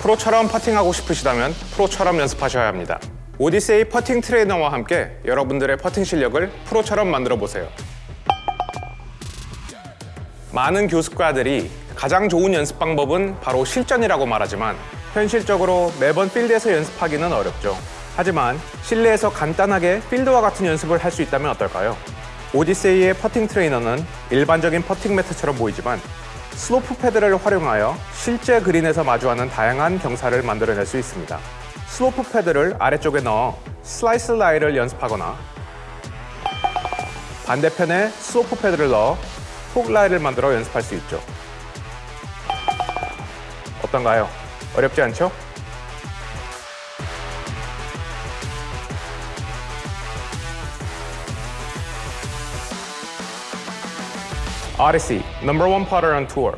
프로처럼 퍼팅하고 싶으시다면 프로처럼 연습하셔야 합니다. 오디세이 퍼팅 트레이너와 함께 여러분들의 퍼팅 실력을 프로처럼 만들어 보세요. 많은 교습가들이 가장 좋은 연습 방법은 바로 실전이라고 말하지만 현실적으로 매번 필드에서 연습하기는 어렵죠. 하지만 실내에서 간단하게 필드와 같은 연습을 할 수 있다면 어떨까요? 오디세이의 퍼팅 트레이너는 일반적인 퍼팅 매트처럼 보이지만 슬로프 패드를 활용하여 실제 그린에서 마주하는 다양한 경사를 만들어낼 수 있습니다. 슬로프 패드를 아래쪽에 넣어 슬라이스 라이를 연습하거나 반대편에 슬로프 패드를 넣어 훅 라이를 만들어 연습할 수 있죠. 어떤가요? 어렵지 않죠? Odyssey, number one putter on tour.